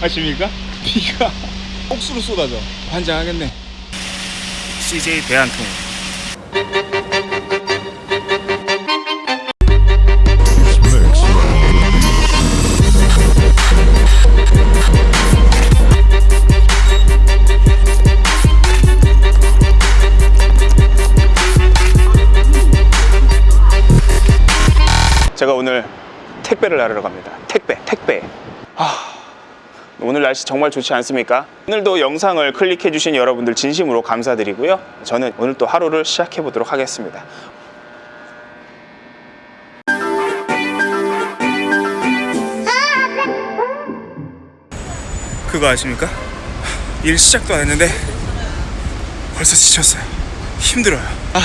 아십니까? 비가 억수로 쏟아져 환장하겠네 CJ 대한통 제가 오늘 택배를 나르러 갑니다. 택배, 택배. 아, 오늘 날씨 정말 좋지 않습니까? 오늘도 영상을 클릭해주신 여러분들 진심으로 감사드리고요. 저는 오늘 또 하루를 시작해 보도록 하겠습니다. 그거 아십니까? 일 시작도 안 했는데 벌써 지쳤어요. 힘들어요. 아,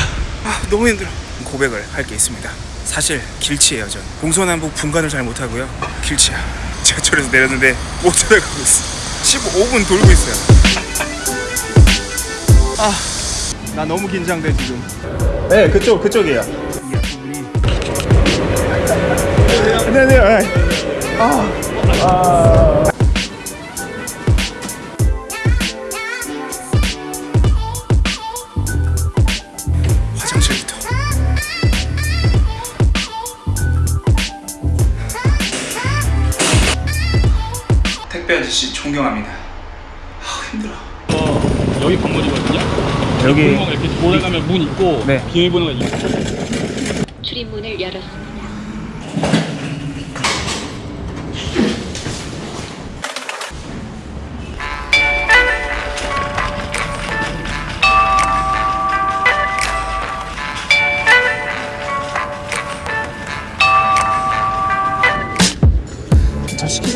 아 너무 힘들어. 고백을 할 게 있습니다. 사실 길치예요, 전. 동서남북 분간을 잘 못하고요. 길치야. 지하철에서 내렸는데 못 찾아가고 있어. 15분 돌고 있어요. 아, 나 너무 긴장돼 지금. 네, 그쪽 그쪽이에요. 이 앞부분이. 안녕하세요. 아, 아. 아저씨 존경합니다. 아, 힘들어. 어, 여기 건물이거든요. 여기 구멍 이렇게 돌아가면 문 있고 네. 비밀번호가 있고. 출입문을 열었습니다.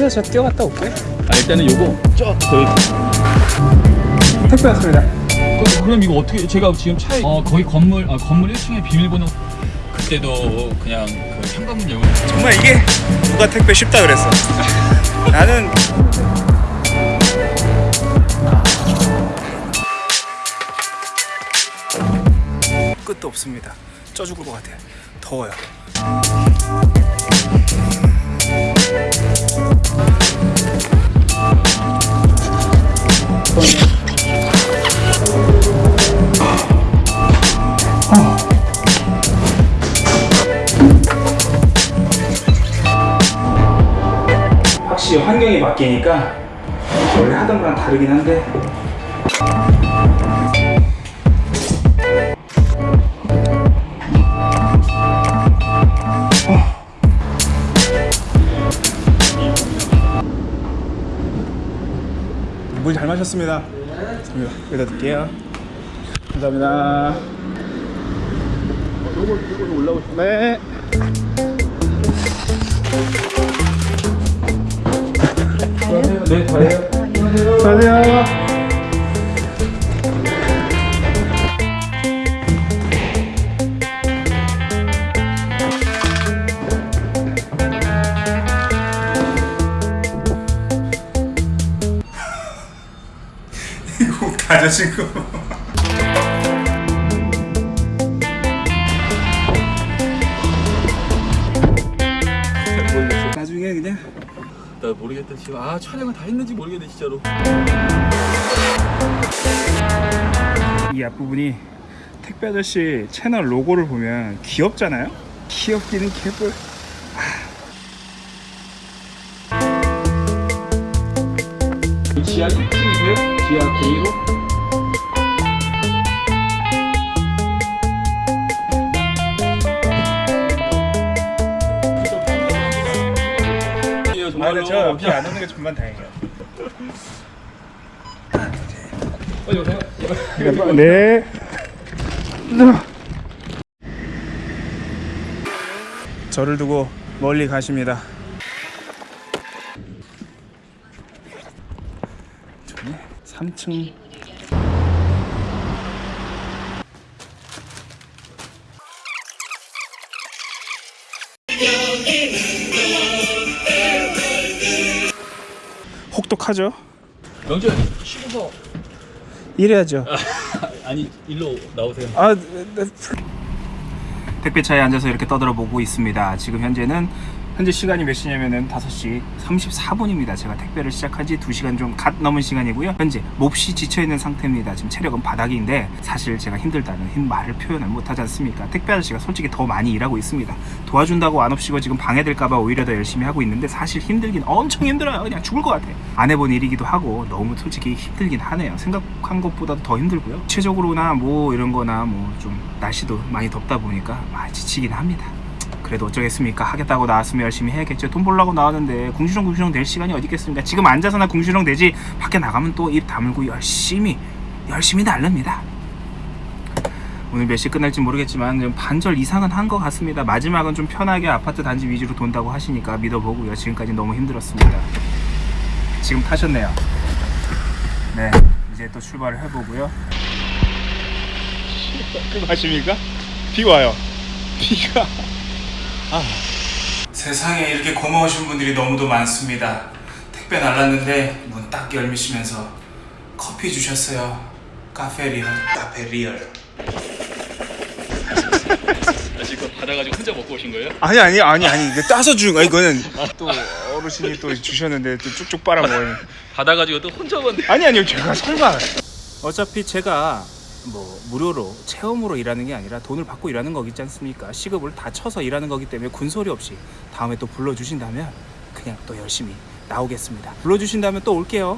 저 시키세요. 제가 뛰어갔다 올게요. 아, 일단은 요거 저 저희 택배 왔습니다. 그, 그럼 이거 어떻게 제가 지금 차에 어 거기 건물 아 건물 1층에 비밀번호 그때도 그냥 그 현관문 열고 정말 이게 누가 택배 쉽다 그랬어. 나는 끝도 없습니다. 쪄 죽을 것 같아. 더워요. 바뀌니까 원래 하던 거랑 다르긴 한데 물 잘 마셨습니다. 여기다 둘게요. 감사합니다. 네. 네 다예요 안녕하세요. 이거 다 젖은 거. 지금 아 촬영을 다 했는지 모르겠네 진짜로. 이 앞부분이 택배 아저씨 채널 로고를 보면 귀엽잖아요? 귀엽기는 개뿔 지하 1층이고요. 지하 K로 근데 저 비 안 오는 게 정말 다행이에요. 빨리 오세요 네. 저를 두고 멀리 가십니다. 저기 3층 혹독하죠? 명준 쉬고서 이래야죠 아니 일로 나오세요 아, 네, 네. 택배차에 앉아서 이렇게 떠들어 보고 있습니다. 지금 현재는 현재 시간이 몇 시냐면은 5시 34분입니다. 제가 택배를 시작한 지 2시간 좀 갓 넘은 시간이고요. 현재 몹시 지쳐있는 상태입니다. 지금 체력은 바닥인데 사실 제가 힘들다는 힘 말을 표현을 못하지 않습니까? 택배 아저씨가 솔직히 더 많이 일하고 있습니다. 도와준다고 안 없이고 지금 방해될까봐 오히려 더 열심히 하고 있는데 사실 힘들긴 엄청 힘들어요. 그냥 죽을 것 같아. 안 해본 일이기도 하고 너무 솔직히 힘들긴 하네요. 생각한 것보다도 더 힘들고요. 구체적으로나 뭐 이런 거나 뭐 좀 날씨도 많이 덥다 보니까 많이 지치긴 합니다. 그래도 어쩌겠습니까? 하겠다고 나왔으면 열심히 해야겠죠. 돈 벌려고 나왔는데 궁시렁 궁시렁 될 시간이 어디 있겠습니까? 지금 앉아서나 궁시렁 되지 밖에 나가면 또 입 다물고 열심히 열심히 날릅니다. 오늘 몇 시 끝날지 모르겠지만 좀 반절 이상은 한 것 같습니다. 마지막은 좀 편하게 아파트 단지 위주로 돈다고 하시니까 믿어보고요. 지금까지 너무 힘들었습니다. 지금 타셨네요. 네, 이제 또 출발을 해보고요. 그거 하십니까? 비 와요. 비가. 아. 세상에 이렇게 고마우신 분들이 너무도 많습니다. 택배 날랐는데 문 딱 열미시면서 커피 주셨어요. 카페 리얼. 카페 리얼. 아, 지금 받아가지고 혼자 먹고 오신 거예요? 아니 아니 아니 아니 이거 따서 준 거야 이거는 또 어르신이 또 주셨는데 또 쭉쭉 빨아 먹어요. 받아가지고 또 혼자 먹는데. 아니 아니요 제가 설마 어차피 제가 뭐 무료로 체험으로 일하는 게 아니라 돈을 받고 일하는 거겠지 않습니까? 시급을 다 쳐서 일하는 거기 때문에 군소리 없이 다음에 또 불러주신다면 그냥 또 열심히 나오겠습니다. 불러주신다면 또 올게요.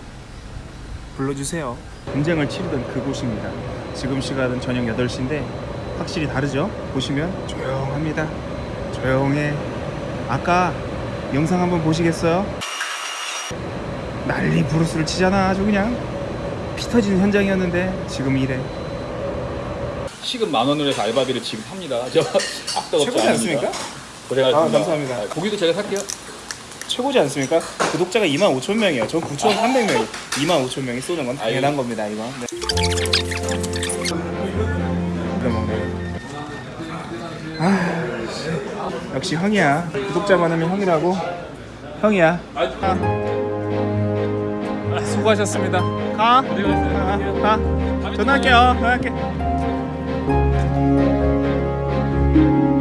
불러주세요. 분쟁을 치르던 그곳입니다. 지금 시간은 저녁 8시인데 확실히 다르죠? 보시면 조용합니다. 조용해. 아까 영상 한번 보시겠어요? 난리 부르스를 치잖아 아주 그냥. 피 터지는 현장이었는데 지금 이래 시급 만 원으로 해서 알바비를 지금 합니다. 저 악도 없지 최고지 않습니까? 그래가지고 아, 감사합니다. 아, 고기도 제가 살게요. 최고지 않습니까? 구독자가 2만 5천 명이에요 전 9,300명 2만 5천 명이 쏘는 건 당연한 아이고. 겁니다 이거 네. 아, 역시 형이야 구독자 많으면 형이라고 형이야 아, 아, 수고하셨습니다 가 네, 가, 가. 전화할게요 전화할게 Thank you.